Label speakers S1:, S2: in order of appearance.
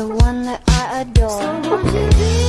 S1: the one that I adore. So